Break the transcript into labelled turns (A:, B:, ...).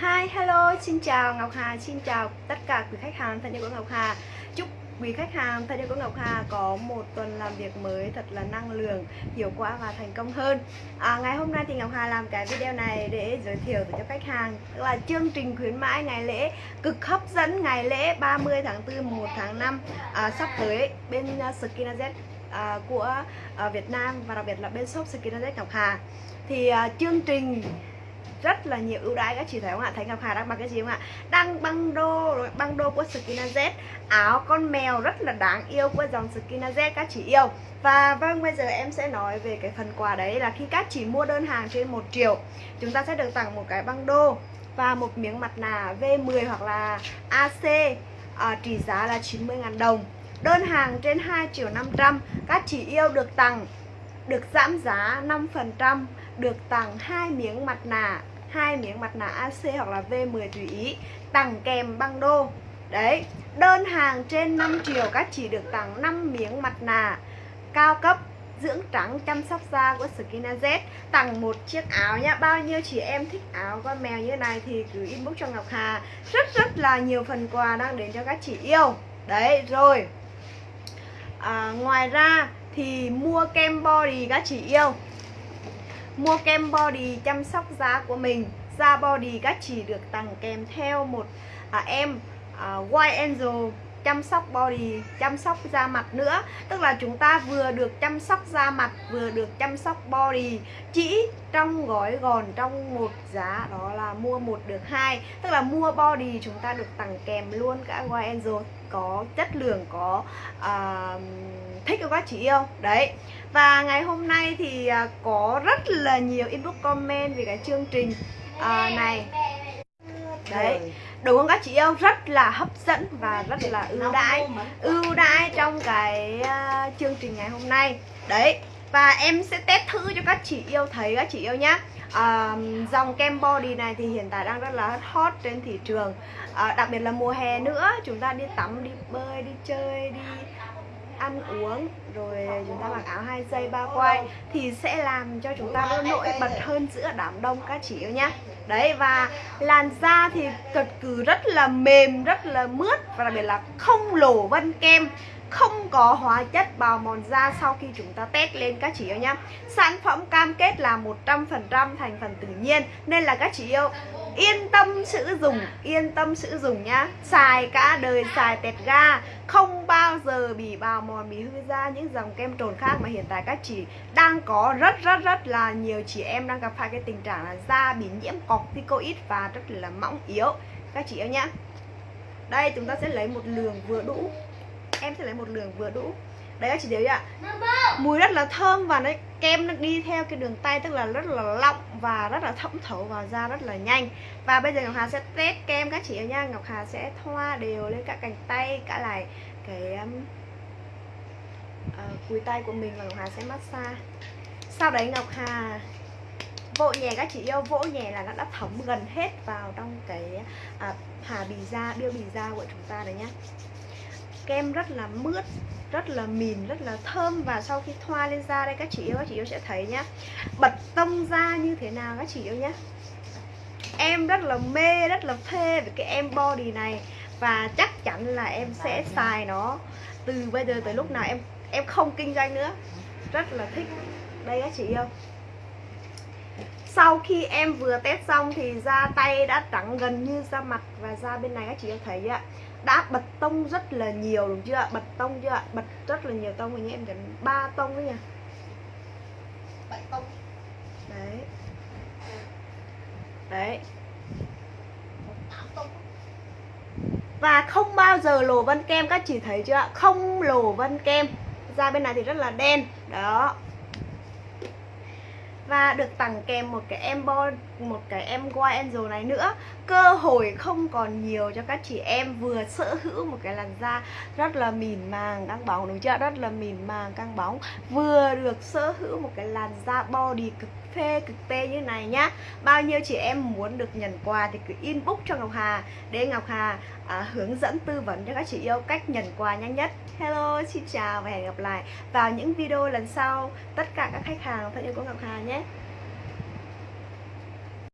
A: Hi, hello, xin chào Ngọc Hà, xin chào tất cả quý khách hàng thân yêu của Ngọc Hà. Chúc quý khách hàng thân yêu của Ngọc Hà có một tuần làm việc mới thật là năng lượng, hiệu quả và thành công hơn. À, Ngày hôm nay thì Ngọc Hà làm cái video này để giới thiệu cho khách hàng Tức là chương trình khuyến mãi ngày lễ cực hấp dẫn ngày lễ 30 tháng 4, 1 tháng 5 à, Sắp tới bên à, uh, Skinazet à, của à, Việt Nam và đặc biệt là bên shop Skinazet Ngọc Hà. Thì à, chương trình rất là nhiều ưu đãi các chị thấy không ạ? Thấy ngọc hà đang mặc cái gì không ạ? Đang băng đô rồi băng đô của Skina Z. Áo con mèo rất là đáng yêu của dòng Skina Z các chị yêu. Và vâng bây giờ em sẽ nói về cái phần quà đấy là khi các chị mua đơn hàng trên 1 triệu chúng ta sẽ được tặng một cái băng đô và một miếng mặt nạ V10 hoặc là AC à, trị giá là 90.000 đồng. Đơn hàng trên 2 triệu 500 các chị yêu được tặng được giảm giá 5% được tặng hai miếng mặt nạ hai miếng mặt nạ AC hoặc là V10 tùy ý tặng kèm băng đô. Đấy đơn hàng trên 5 triệu các chị được tặng 5 miếng mặt nạ cao cấp dưỡng trắng chăm sóc da của Skinaz tặng một chiếc áo nhá bao nhiêu chị em thích áo con mèo như này thì cứ inbox cho Ngọc Hà. Rất rất là nhiều phần quà đang đến cho các chị yêu. Đấy rồi. À, ngoài ra thì mua kem body các chị yêu. Mua kem body chăm sóc da của mình. Da body các chị được tặng kèm theo một à, em à, White Angel chăm sóc body, chăm sóc da mặt nữa. Tức là chúng ta vừa được chăm sóc da mặt, vừa được chăm sóc body. Chỉ trong gói gòn trong một giá đó là mua một được hai. Tức là mua body chúng ta được tặng kèm luôn cả White Angel. Có chất lượng, có uh, thích các chị yêu. Đấy. Và ngày hôm nay thì uh, có rất là nhiều inbox comment về cái chương trình uh, này. Đấy. Đúng không các chị yêu rất là hấp dẫn và rất là ưu đãi ưu đãi trong cái uh, chương trình ngày hôm nay. Đấy. Và em sẽ test thử cho các chị yêu thấy các chị yêu nhá. À, dòng kem body này thì hiện tại đang rất là hot trên thị trường. À, đặc biệt là mùa hè nữa chúng ta đi tắm đi bơi đi chơi đi ăn uống, rồi chúng ta mặc áo hai dây, ba quai, thì sẽ làm cho chúng ta nổi bật hơn giữa đám đông, các chị yêu nhá. Đấy, và làn da thì cực cứ rất là mềm, rất là mướt, và đặc biệt là không lổ vân kem, không có hóa chất bào mòn da sau khi chúng ta test lên, các chị yêu nhá. Sản phẩm cam kết là 100% thành phần tự nhiên, Nên là các chị yêu yên tâm sử dụng yên tâm sử dụng nhá. Xài cả đời, xài tẹt ga. Không bao giờ bị bào mòn, bị hư da những dòng kem trồn khác mà hiện tại các chị đang có. Rất rất rất là nhiều chị em đang gặp phải cái tình trạng là da bị nhiễm corticoid và rất là mỏng yếu. Các chị yêu nhá. Đây, chúng ta sẽ lấy một lượng vừa đủ. Em sẽ lấy một lượng vừa đủ đấy các chị thấy ạ. Mùi rất là thơm và nó kem nó đi theo cái đường tay tức là rất là lọng và rất là thẩm thấu vào da rất là nhanh. Và bây giờ ngọc hà sẽ test kem các chị nha. Ngọc hà sẽ thoa đều lên cả cánh tay cả lại cái um, uh, cùi tay của mình và ngọc hà sẽ massage. Sau đấy ngọc hà vỗ nhẹ các chị yêu vỗ nhẹ là nó đã thấm gần hết vào trong cái à, hà bì da biêu bì da của chúng ta đấy nhá kem rất là mướt, rất là mịn rất là thơm. Và sau khi thoa lên da đây, các chị yêu, các chị yêu sẽ thấy nhá, bật tông da như thế nào các chị yêu nhá. Em rất là mê, rất là phê về cái em body này. Và chắc chắn là em sẽ xài nó từ bây giờ tới lúc nào em em không kinh doanh nữa. Rất là thích. Đây các chị yêu sau khi em vừa test xong thì da tay đã trắng gần như da mặt và da bên này các chị thấy ạ? Đã bật tông rất là nhiều đúng chưa bật tông chưa ạ? Bật rất là nhiều tông như em cần ba tông đấy nha
B: bảy tông.
A: Đấy. Đấy. Và không bao giờ lồ vân kem các chị thấy chưa không lồ vân kem. Da bên này thì rất là đen. Đó và được tặng kèm một cái embo một cái em White Angel này nữa. Cơ hội không còn nhiều cho các chị em vừa sở hữu một cái làn da rất là mịn màng căng bóng đúng chưa? Rất là mịn màng căng bóng. Vừa được sở hữu một cái làn da body cực phê cực tê như này nhá. Bao nhiêu chị em muốn được nhận quà thì cứ inbox cho Ngọc Hà. Để Ngọc Hà à, hướng dẫn tư vấn cho các chị yêu cách nhận quà nhanh nhất. Hello, xin chào và hẹn gặp lại vào những video lần sau. Tất cả các khách hàng thân yêu của Ngọc Hà nhé.